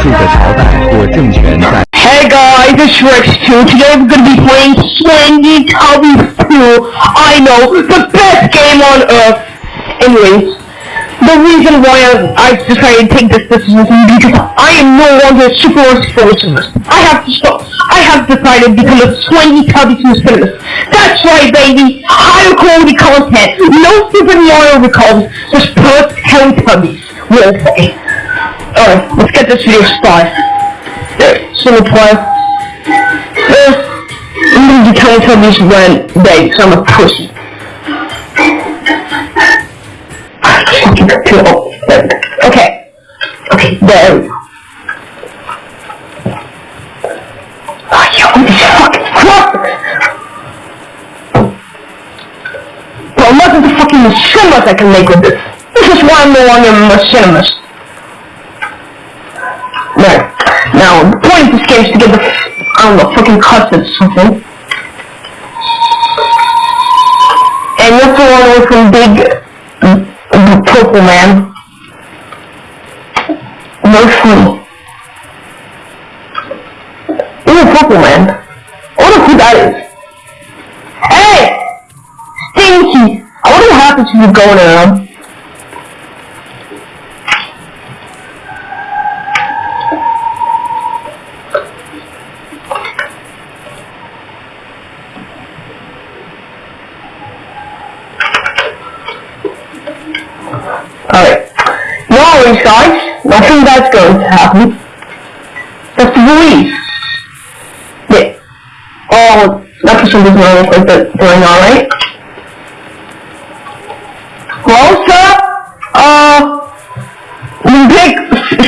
Hey guys, it's Rex2. Today we're gonna be playing Slendytubbies 2. I know, the best game on earth. Anyways, the reason why I, decided to take this decision is because I am no longer a Super unfortunate. I have to stop. I have decided to become a Slendytubbies 2 Cinemas. That's right, baby. Higher quality content. No Super Mario recalls. Just perfect Hell Tubbies, will say. Alright, let's get this video started. There, single player. Uh, I'm gonna be do Teletubbies when they, because I'm a pussy. Kill. Okay. Okay, there we go. Oh, yo, this fucking crap! Well, at the fucking cinemas I can make with this. This is why I'm no longer a machinist. Is to get the, I don't know, fucking cuts or something. And you have to run away from big, uh, purple man. No free. Ooh, purple man. I wonder who that is. Hey! Stinky! I wonder what happens if you go around. choice, nothing bad going to happen. That's the worries. Yeah. Oh, that person doesn't know if they're doing alright. Well, sir, uh, big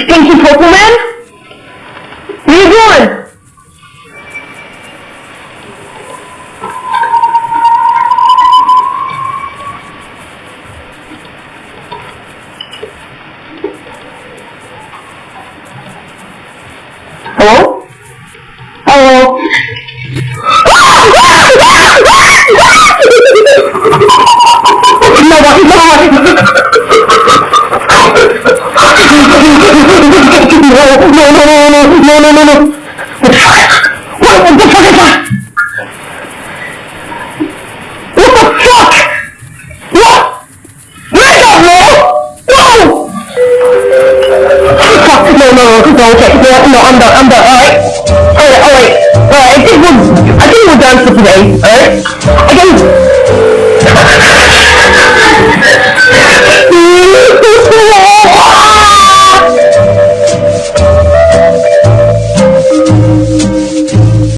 stinky purple man? Hello? Hello? no, no, no, no, no, no, no, no, no. What no, no, no, okay, no, no, I'm done, I'm done, alright? Alright, alright, alright, I think we're, I think done for today, alright? I can...